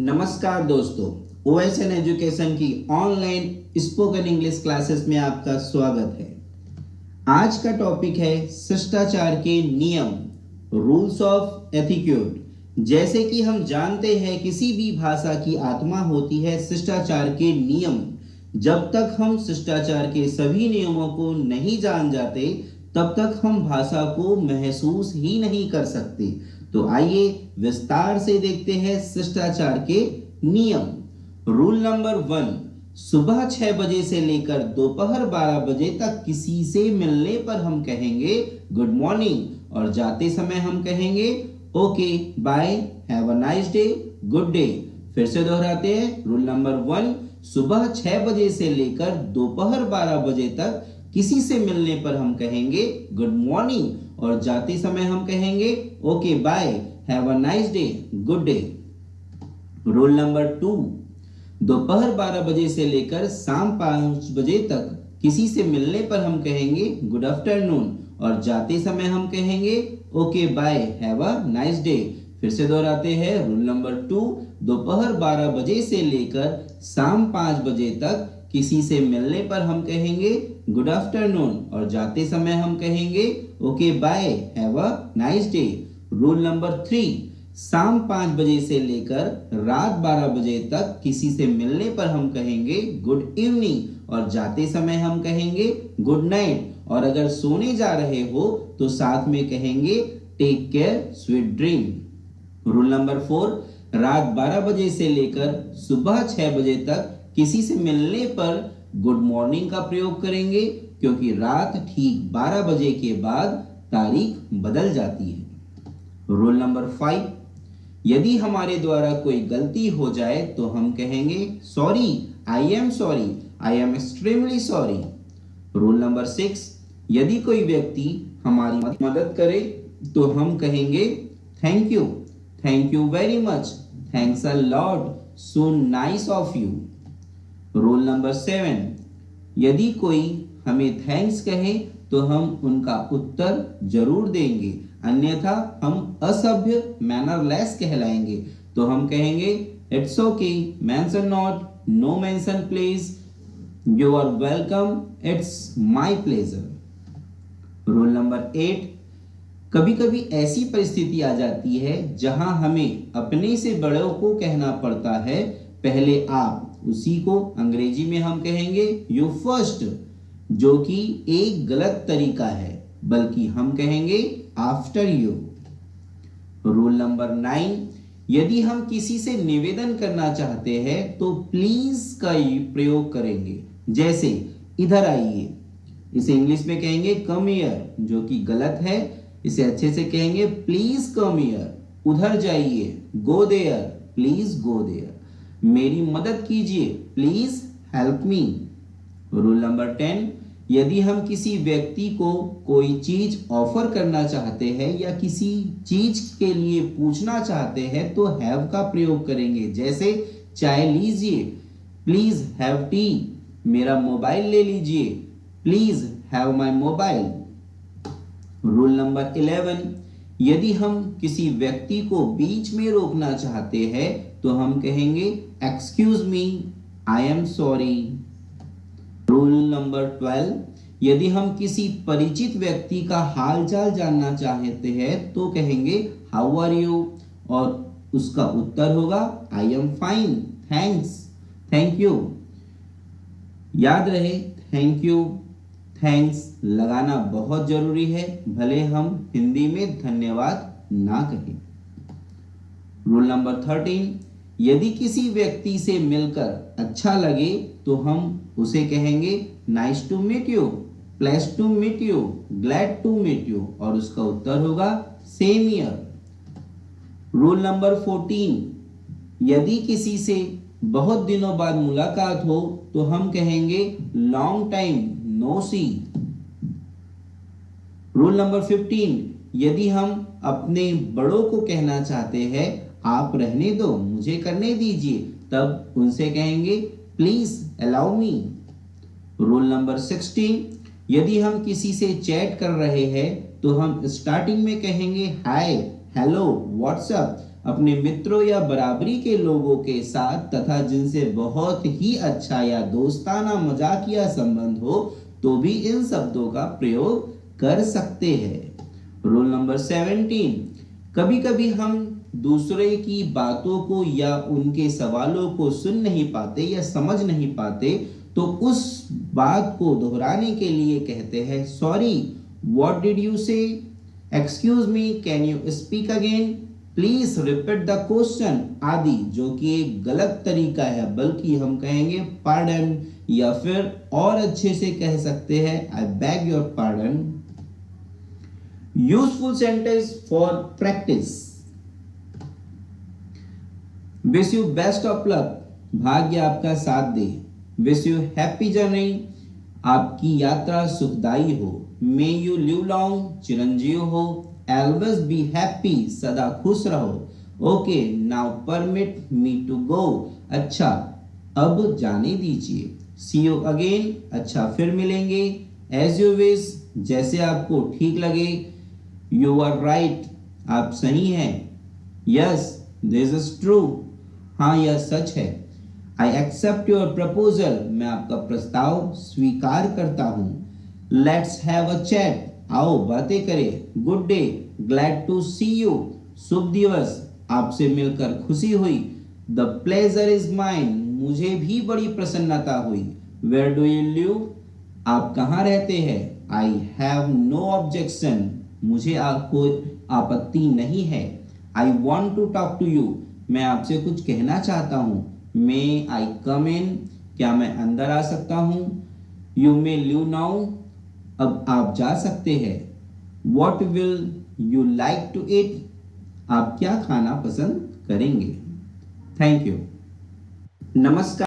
नमस्कार दोस्तों O S N education की ऑनलाइन स्पोकन इंग्लिश क्लासेस में आपका स्वागत है। आज का टॉपिक है शिष्टाचार के नियम रूल्स ऑफ़ एथिक्यूट जैसे कि हम जानते हैं, किसी भी भाषा की आत्मा होती है शिष्टाचार के नियम। जब तक हम शिष्टाचार के सभी नियमों को नहीं जान जाते तब तक हम भाषा को महसूस ही नहीं कर सकते। तो आइए विस्तार से देखते हैं शिष्टाचार के नियम। रूल नंबर वन सुबह छह बजे से लेकर दोपहर बारह बजे तक किसी से मिलने पर हम कहेंगे गुड मॉर्निंग और जाते समय हम कहेंगे okay bye have a nice day good day फिर से दोहराते हैं रूल नंबर वन सुबह छह बजे से लेकर दोपहर बारह बजे तक किसी से मिलने पर हम कहेंगे गुड मॉर्निंग और जाते समय हम कहेंगे okay bye have a nice day good day rule number two दोपहर बारह बजे से लेकर शाम पाँच बजे तक किसी से मिलने पर हम कहेंगे गुड आफ्टरनून और जाते समय हम कहेंगे okay bye have a nice day फिर से दोहराते हैं रूल नंबर टू दोपहर बारह बजे से लेकर शाम पाँच बजे तक किसी से मिलने पर हम कहेंगे गुड आफ्टरनून और जाते समय हम कहेंगे okay bye have a nice day rule number three शाम पाँच बजे से लेकर रात बारह बजे तक किसी से मिलने पर हम कहेंगे गुड इवनिंग और जाते समय हम कहेंगे गुड नाइट और अगर सोने जा रहे हो तो साथ में कहेंगे take care sweet dream rule number four रात बारह बजे से लेकर सुबह छह बजे तक किसी से मिलने पर गुड मॉर्निंग का प्रयोग करेंगे, क्योंकि रात ठीक 12 बजे के बाद तारीख बदल जाती है। रोल नंबर फाइव यदि हमारे द्वारा कोई गलती हो जाए तो हम कहेंगे sorry I am sorry I am extremely sorry rule number six यदि कोई व्यक्ति हमारी मदद करे तो हम कहेंगे thank you thank you very much thanks a lot so nice of you rule number seven यदि कोई हमें थैंक्स कहे तो हम उनका उत्तर ज़रूर देंगे। अन्यथा हम असभ्य मैनरलेस कहलाएँगे। तो हम कहेंगे it's okay mention not no mention please you are welcome it's my pleasure rule number eight कभी कभी ऐसी परिस्थिति आ जाती है जहाँ हमें अपने से बड़ों को कहना पड़ता है, पहले आप उसी को अंग्रेज़ी में हम कहेंगे यू फ़र्स्ट जो कि एक गलत तरीका है, बल्कि हम कहेंगे after you rule number nine यदि हम किसी से निवेदन करना चाहते हैं तो प्लीज़ का प्रयोग करेंगे। जैसे, इधर आइए। इसे इंग्लिश में कहेंगे कम ईयर जो कि गलत है। इसे अच्छे से कहेंगे प्लीज़ कम ईयर उधर जाइए. Go there please go there मेरी मदद कीजिए. Please help me rule number ten यदि हम किसी व्यक्ति को कोई चीज़ ऑफ़र करना चाहते हैं या किसी चीज़ के लिए पूछना चाहते हैं तो हैव का प्रयोग करेंगे। जैसे, चाय लीजिए. प्लीज़ हैव टी मेरा मोबाइल ले लीजिए. Please have my mobile rule number eleven यदि हम किसी व्यक्ति को बीच में रोकना चाहते हैं तो हम कहेंगे excuse me I am sorry rule number twelve यदि हम किसी परिचित व्यक्ति का हाल चाल जानना चाहते हैं तो कहेंगे हाउ आर यू और उसका उत्तर होगा I am fine thanks thank you याद रहे थैंक यू थैंक्स लगाना बहुत ज़रूरी है, भले हम हिंदी में धन्यवाद ना कहें। रूल नंबर थर्टीन यदि किसी व्यक्ति से मिलकर अच्छा लगे तो हम उसे कहेंगे nice to meet you pleased to meet you glad to meet you और उसका उत्तर होगा same here rule number fourteen यदि किसी से बहुत दिनों बाद मुलाकात हो तो हम कहेंगे long time no see rule number fifteen यदि हम अपने बड़ों को कहना चाहते हैं, आप रहने दो, मुझे करने दीजिए, तब उनसे कहेंगे please allow me rule number sixteen यदि हम किसी से चैट कर रहे हैं तो हम स्टार्टिंग में कहेंगे हाय हेलो व्हाट्सअप अपने मित्रों या बराबरी के लोगों के साथ तथा जिनसे बहुत ही अच्छा या दोस्ताना, मजाकिया संबंध हो तो भी इन शब्दों का प्रयोग कर सकते हैं। रूल नंबर सेवेंटीन कभी कभी हम दूसरे की बातों को या उनके सवालों को सुन नहीं पाते या समझ नहीं पाते तो उस बात को दोहराने के लिए कहते हैं sorry what did you say excuse me can you speak again please repeat the question आदि, जो कि एक गलत तरीका है, बल्कि हम कहेंगे पार्डन या फिर और अच्छे से कह सकते हैं I beg your pardon useful sentence for practice wish you best of luck भाग्य आपका साथ दे. विश यू हैप्पी जर्नी आपकी यात्रा सुखदाई हो. मे यू लिव लॉन्ग चिरंजीव हो. एल्वेज बी हैप्पी सदा खुश रहो। Okay now permit me to go अच्छा अब जाने दीजिए। सी यू अगेन अच्छा फिर मिलेंगे। एज यू विश जैसे आपको ठीक लगे। यू आर राइट आप सही हैं। यस दिस इज़ ट्रू हाँ यह सच है। आई एक्सेप्ट योर प्रपोजल मैं आपका प्रस्ताव स्वीकार करता हूँ। लेट्स हैव अ चैट आओ बातें करें। Good day glad to see you शुभ दिवस, आपसे मिलकर खुशी हुई। द प्लेजर इज़ माइन मुझे भी बड़ी प्रसन्नता हुई। वेयर डू यू लिव आप कहाँ रहते हैं? आई हैव नो ऑब्जेक्शन मुझे कोई आपत्ति नहीं है। I want to talk to you मैं आपसे कुछ कहना चाहता हूँ। मे आई कम इन क्या मैं अंदर आ सकता हूँ? यू मे लिव नाउ अब आप जा सकते हैं। What will you like to eat आप क्या खाना पसंद करेंगे? थैंक यू नमस्कार।